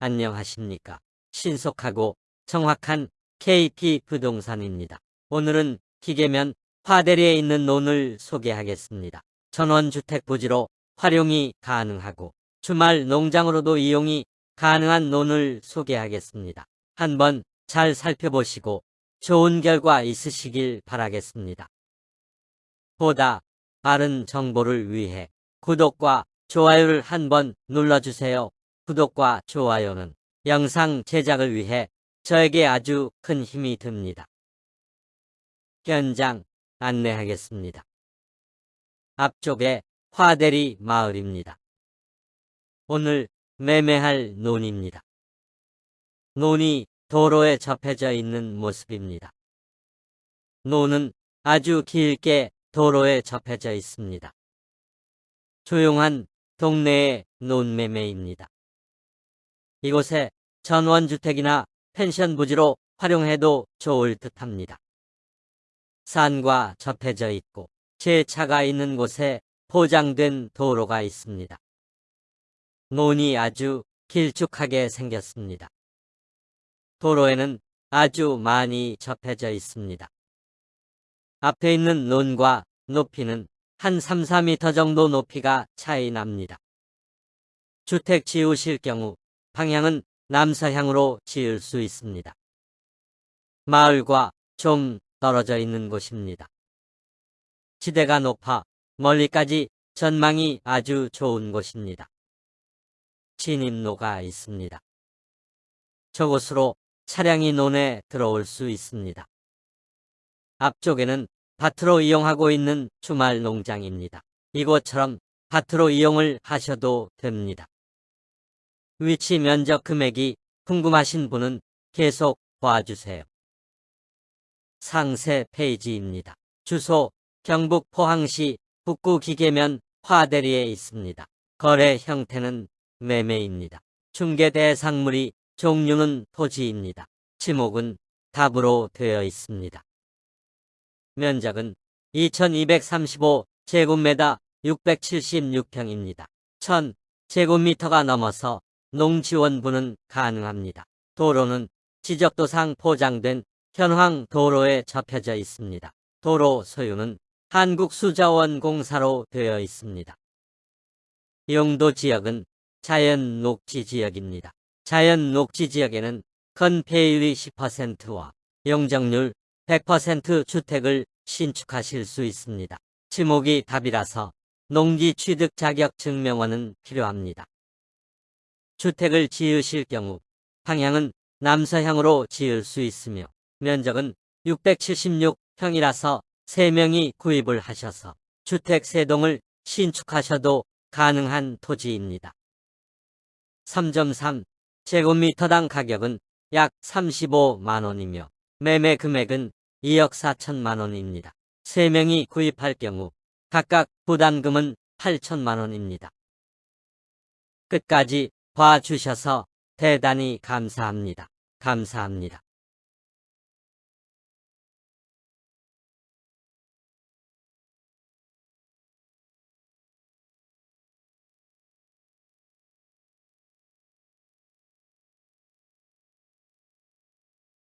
안녕하십니까. 신속하고 정확한 KP 부동산입니다. 오늘은 기계면 화대리에 있는 논을 소개하겠습니다. 전원주택 부지로 활용이 가능하고 주말 농장으로도 이용이 가능한 논을 소개하겠습니다. 한번 잘 살펴보시고 좋은 결과 있으시길 바라겠습니다. 보다 빠른 정보를 위해 구독과 좋아요를 한번 눌러주세요. 구독과 좋아요는 영상 제작을 위해 저에게 아주 큰 힘이 듭니다. 현장 안내하겠습니다. 앞쪽에 화대리 마을입니다. 오늘 매매할 논입니다. 논이 도로에 접해져 있는 모습입니다. 논은 아주 길게 도로에 접해져 있습니다. 조용한 동네의 논매매입니다. 이곳에 전원주택이나 펜션 부지로 활용해도 좋을 듯합니다. 산과 접해져 있고 제 차가 있는 곳에 포장된 도로가 있습니다. 논이 아주 길쭉하게 생겼습니다. 도로에는 아주 많이 접해져 있습니다. 앞에 있는 논과 높이는 한 3, 4m 정도 높이가 차이 납니다. 주택 지으실 경우 방향은 남서향으로 지을 수 있습니다. 마을과 좀 떨어져 있는 곳입니다. 지대가 높아 멀리까지 전망이 아주 좋은 곳입니다. 진입로가 있습니다. 저곳으로 차량이 논에 들어올 수 있습니다. 앞쪽에는 밭으로 이용하고 있는 주말 농장입니다. 이곳처럼 밭으로 이용을 하셔도 됩니다. 위치 면적 금액이 궁금하신 분은 계속 봐주세요. 상세 페이지입니다. 주소 경북 포항시 북구 기계면 화대리에 있습니다. 거래 형태는 매매입니다. 중개 대상물이 종류는 토지입니다. 지목은 답으로 되어 있습니다. 면적은 2235 제곱미터 676평입니다. 1000 제곱미터가 넘어서 농지원부는 가능합니다. 도로는 지적도상 포장된 현황 도로에 접혀져 있습니다. 도로 소유는 한국수자원공사로 되어 있습니다. 용도 지역은 자연 녹지 지역입니다. 자연 녹지 지역에는 건폐율이 10%와 용적률 100% 주택을 신축하실 수 있습니다. 지목이 답이라서 농지 취득 자격 증명원은 필요합니다. 주택을 지으실 경우 방향은 남서향으로 지을 수 있으며 면적은 676평이라서 3명이 구입을 하셔서 주택 3동을 신축하셔도 가능한 토지입니다. 3.3 제곱미터당 가격은 약 35만원이며 매매 금액은 2억 4천만원입니다. 3명이 구입할 경우 각각 부담금은 8천만원입니다. 끝까지 봐주셔서 대단히 감사합니다. 감사합니다.